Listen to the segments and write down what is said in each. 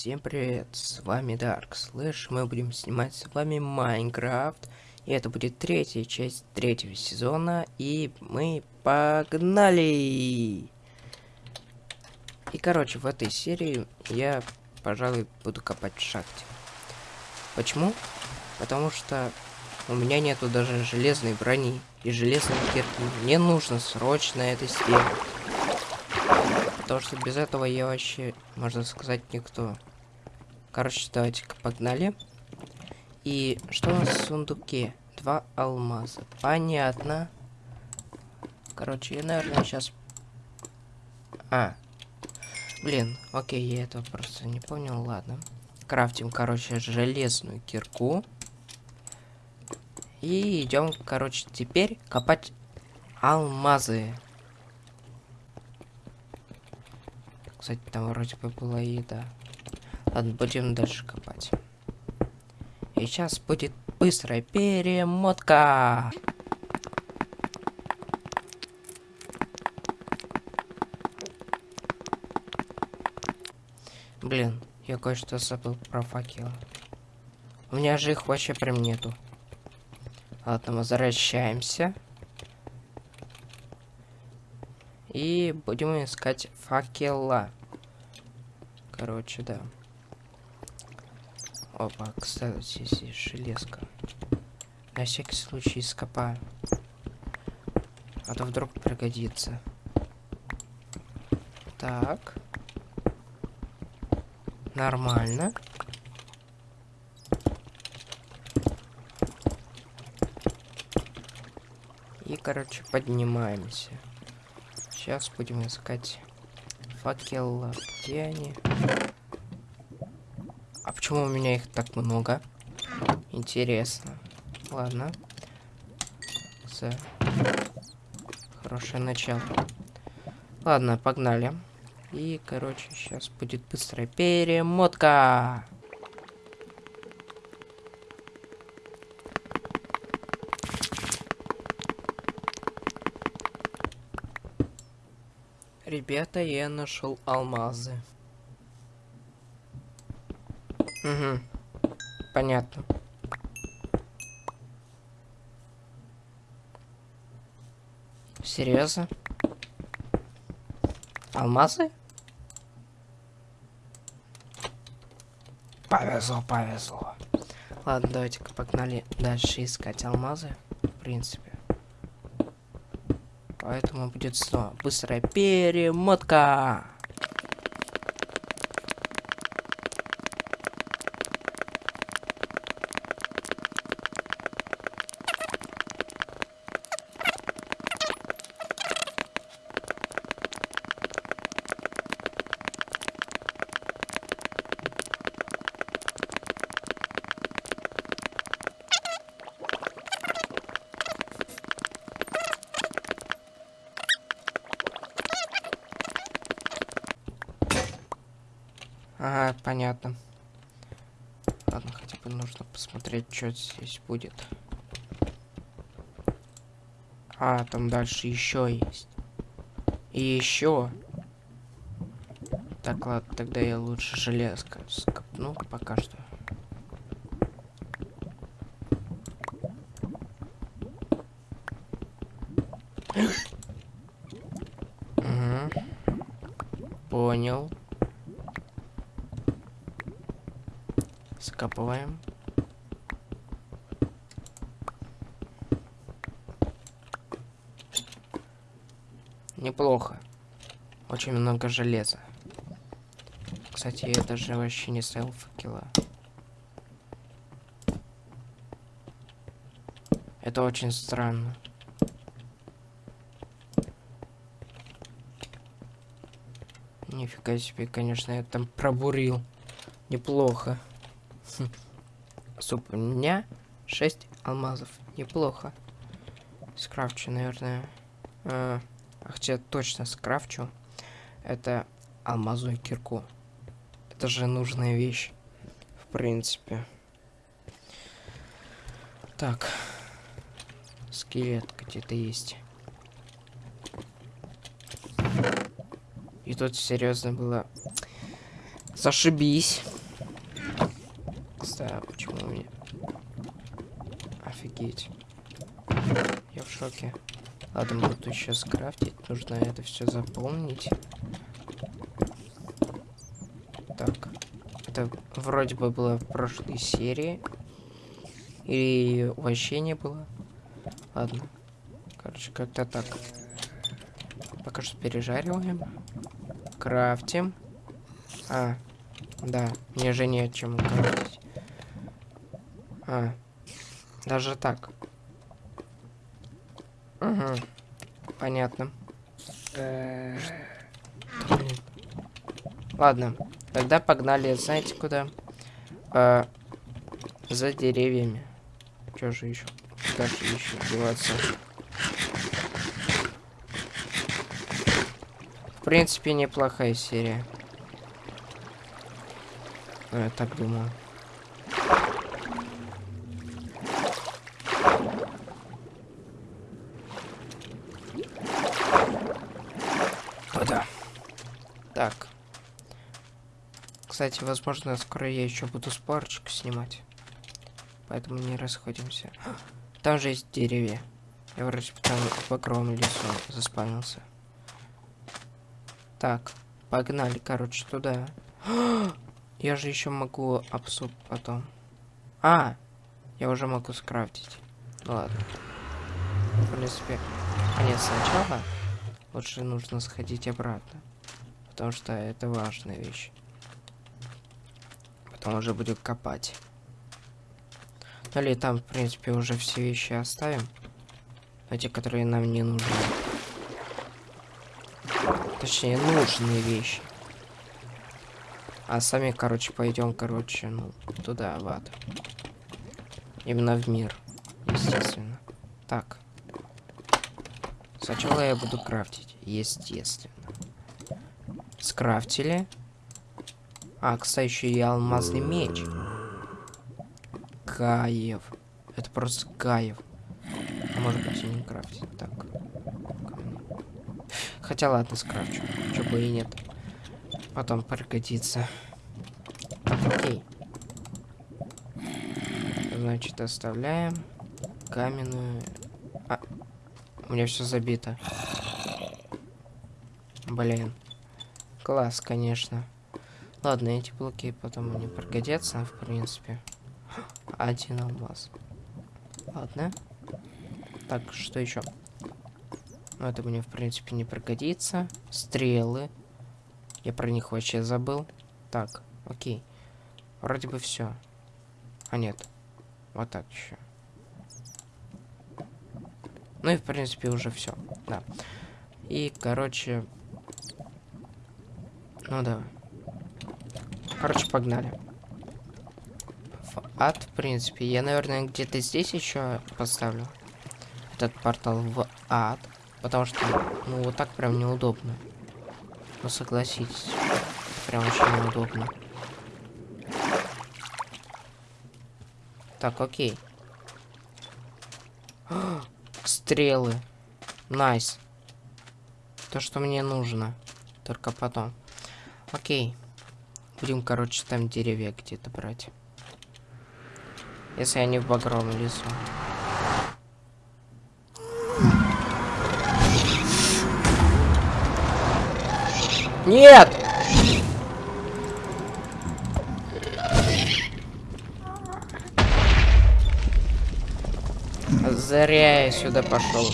Всем привет, с вами Dark Slash, мы будем снимать с вами Майнкрафт, и это будет третья часть третьего сезона, и мы погнали! И короче, в этой серии я, пожалуй, буду копать в шахте. Почему? Потому что у меня нету даже железной брони и железной кирки, мне нужно срочно это сделать. Потому что без этого я вообще, можно сказать, никто. Короче, давайте-ка погнали. И что у нас в сундуке? Два алмаза. Понятно. Короче, я, наверное, сейчас... А. Блин, окей, я этого просто не понял, ладно. Крафтим, короче, железную кирку. И идем, короче, теперь копать алмазы. Кстати, там вроде бы была еда. Ладно, будем дальше копать. И сейчас будет быстрая перемотка. Блин, я кое-что забыл про факелы. У меня же их вообще прям нету. Ладно, возвращаемся. И будем искать факела. Короче, да. Опа, кстати, здесь железка. На всякий случай скопаю. А то вдруг пригодится. Так. Нормально. И, короче, поднимаемся. Сейчас будем искать факел. Где они? Почему у меня их так много? Интересно. Ладно. С. Хорошее начало. Ладно, погнали. И, короче, сейчас будет быстрая перемотка. Ребята, я нашел алмазы. Угу. Понятно. Серьезно? Алмазы? Повезло, повезло. Ладно, давайте-ка погнали дальше искать алмазы. В принципе. Поэтому будет снова быстрая перемотка. Ага, понятно. Ладно, хотя бы нужно посмотреть, что здесь будет. А, там дальше еще есть. И еще. Так, ладно, тогда я лучше железка скопну пока что. Понял. Скапываем. Неплохо. Очень много железа. Кстати, я даже вообще не факела. Это очень странно. Нифига себе, конечно, я там пробурил. Неплохо. Суп, у меня 6 алмазов. Неплохо. Скрафчу, наверное. А, хотя точно скрафчу. Это алмазную кирку. Это же нужная вещь. В принципе. Так. Скелет где-то есть. И тут серьезно было. Зашибись. Наконец-то. Почему меня... Офигеть. Я в шоке. Ладно, буду сейчас крафтить. Нужно это все заполнить. Так. Это вроде бы было в прошлой серии. Или вообще не было. Ладно. Короче, как-то так. Пока что пережариваем. Крафтим. А, да, мне же не о чем крафтить. А, даже так. Угу. Понятно. Ладно, тогда погнали, знаете куда? А, за деревьями. Чё же еще? Куда же еще деваться? В принципе, неплохая серия. Ну, я так думаю. Куда? Так. Кстати, возможно, скоро я еще буду спорчик снимать. Поэтому не расходимся. Там же есть деревья. Я вроде там в огромном лесу заспавнился. Так, погнали, короче, туда. Я же еще могу обсуп потом. А, я уже могу скрафтить. Ладно. В принципе, а сначала лучше нужно сходить обратно. Потому что это важная вещь. Потом уже буду копать. Ну или там, в принципе, уже все вещи оставим. Эти, которые нам не нужны. Точнее, нужные вещи. А сами, короче, пойдем, короче, ну, туда, в ад. Именно в мир, естественно. Так. Сначала я буду крафтить, естественно. Скрафтили. А, кстати, еще и алмазный меч. Каев. Это просто Каев. А может быть и не крафтить. Так. Хотя ладно, скрафчу. Чего бы и нет потом пригодится. Окей. Значит, оставляем каменную... А, у меня все забито. Блин. Класс, конечно. Ладно, эти блоки потом мне пригодятся, в принципе. Один алмаз. Ладно. Так, что еще? Ну, это мне, в принципе, не пригодится. Стрелы. Я про них вообще забыл. Так, окей. Вроде бы все. А нет. Вот так еще. Ну и в принципе уже все. Да. И, короче... Ну да. Короче, погнали. Ад, в принципе. Я, наверное, где-то здесь еще поставлю. Этот портал в ад. Потому что, ну, вот так прям неудобно. Ну согласитесь, прям очень неудобно. Так, окей. Стрелы. Nice. То, что мне нужно. Только потом. Окей. Будем, короче, там деревья где-то брать. Если они в багровом лесу. Нет! Зря я сюда пошел.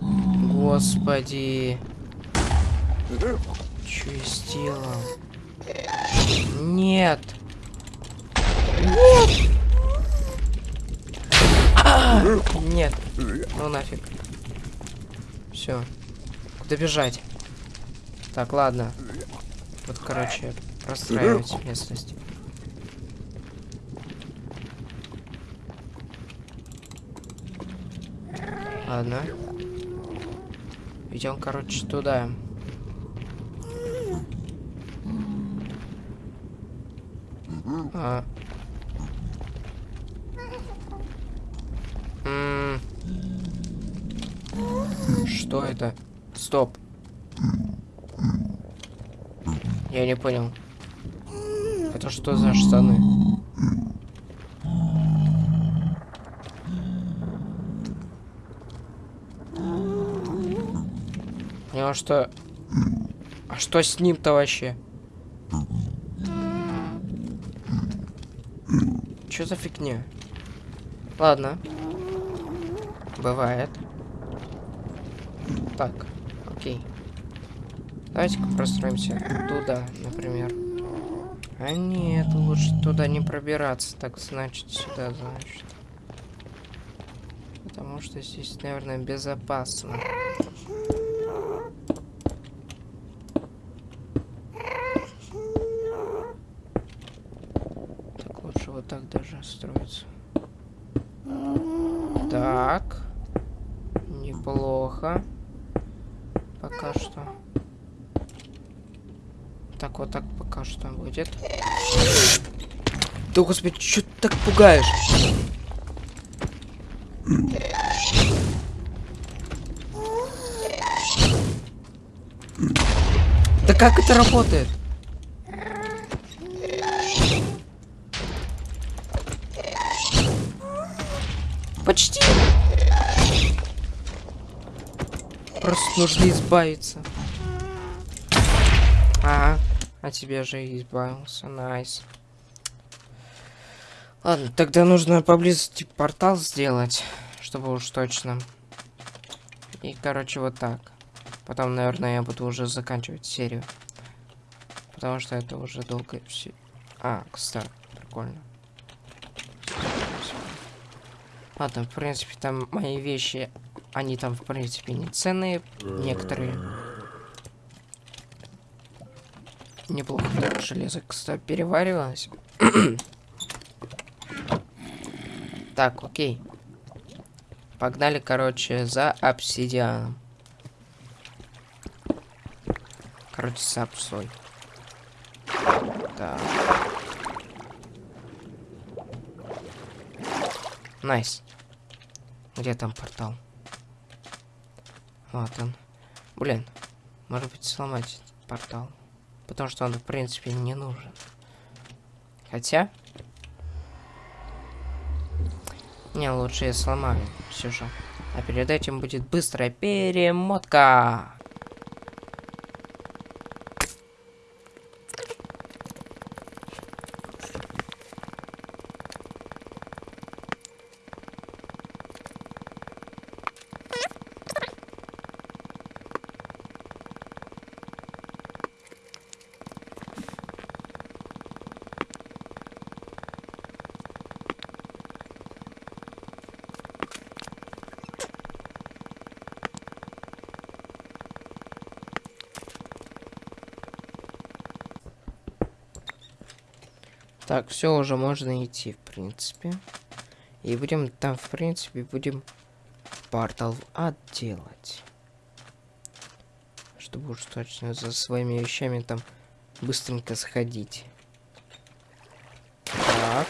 Господи. Что я сделал? Нет. Нет. Нет. Ну нафиг. Все. Куда бежать? Так, ладно. Вот, короче, простраивать местность. Ладно. Идем, короче, туда. Что это? Стоп. Я не понял. Это что за штаны? Потому что... А что с ним-то вообще? Что за фигня? Ладно. Бывает. Так, окей. Давайте-ка простроимся туда, например. А нет, лучше туда не пробираться. Так, значит, сюда, значит. Потому что здесь, наверное, безопасно. Так, лучше вот так даже строиться. Так. Неплохо. Пока что. Так, вот так пока что будет. Да, господи, что ты так пугаешь? Да как это работает? Почти. Просто нужно избавиться. А тебе же избавился. Nice. Ладно, тогда нужно поблизости портал сделать, чтобы уж точно. И, короче, вот так. Потом, наверное, я буду уже заканчивать серию. Потому что это уже долго все. А, кстати, прикольно. Ладно, в принципе, там мои вещи, они там, в принципе, не ценные. Некоторые. Неплохо так железо, кстати, переваривалось. так, окей. Погнали, короче, за обсидианом. Короче, с апсой. Так. Nice. Где там портал? Вот он. Блин. Может быть, сломать портал. Потому что он, в принципе, не нужен. Хотя... Не, лучше я сломаю все же. А перед этим будет быстрая перемотка. Так, все уже можно идти, в принципе. И будем там, в принципе, будем портал отделать. Чтобы уж точно за своими вещами там быстренько сходить. Так.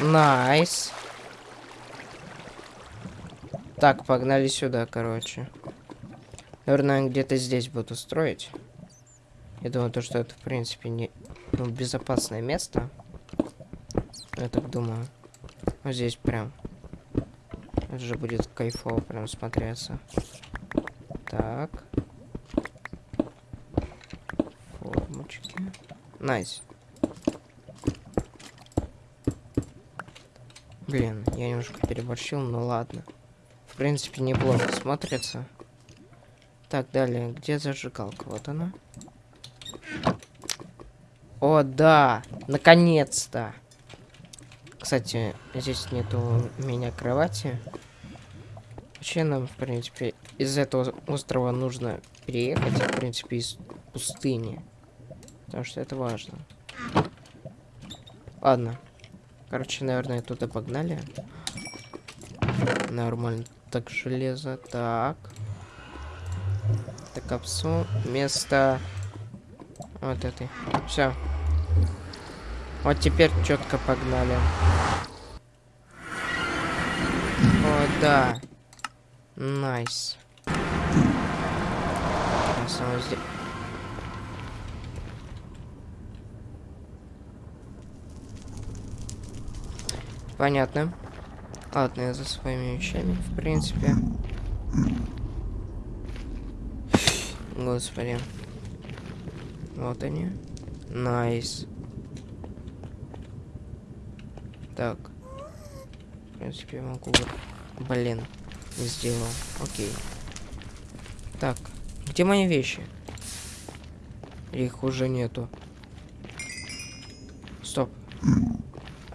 Nice. Так, погнали сюда, короче. Наверное, где-то здесь буду строить. Я думаю, то, что это, в принципе, не ну, безопасное место. Я так думаю. Вот здесь прям. Это же будет кайфово прям смотреться. Так. Формочки. Nice. Блин, я немножко переборщил, но ладно. В принципе, неплохо смотрится. Так, далее. Где зажигалка? Вот она. О, да! Наконец-то! Кстати, здесь нету у меня кровати. Вообще нам, в принципе, из этого острова нужно переехать, в принципе, из пустыни. Потому что это важно. Ладно. Короче, наверное, туда погнали. Нормально. Так, железо. Так. Так, капсу. Место... Вот этой. Все. Вот теперь четко погнали. О, да. Nice. Здесь... Понятно. Ладно, я за своими вещами, в принципе. Господи. Вот они. Nice. Так. В принципе, я могу... Блин. Не сделал. Окей. Так. Где мои вещи? Их уже нету. Стоп.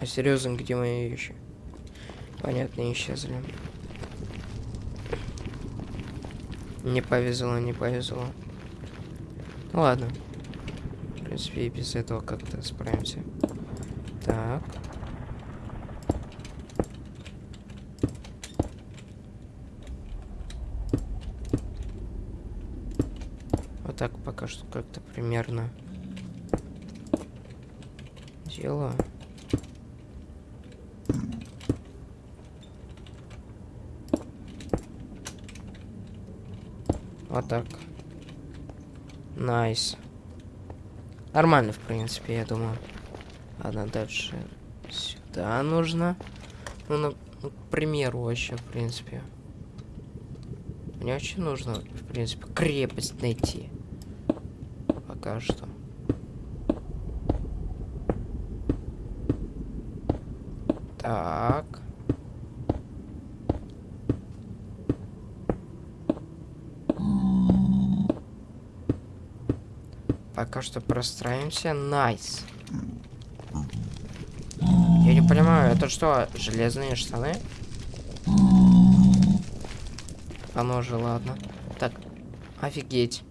А серьезно, где мои вещи? Понятно, исчезли. Не повезло, не повезло. Ну ладно. В принципе, и без этого как-то справимся. Так. Так пока что как-то примерно делаю. Вот так. Nice. Нормально, в принципе, я думаю. Ладно, дальше сюда нужно. Ну, на, ну, к примеру, вообще, в принципе. Мне очень нужно, в принципе, крепость найти. Пока что. Так. Пока что простраиваемся. Nice. Я не понимаю, это что, железные штаны? Оно же, ладно. Так, офигеть.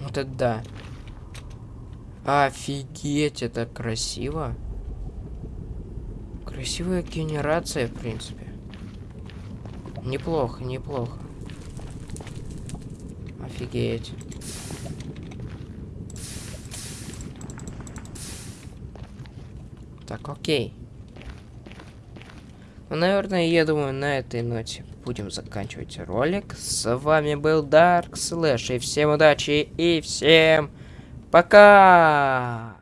Вот это да. Офигеть, это красиво. Красивая генерация, в принципе. Неплохо, неплохо. Офигеть. Так, окей. Ну, наверное, я думаю, на этой ноте будем заканчивать ролик. С вами был Dark Slash. И всем удачи, и всем пока! Pra cá!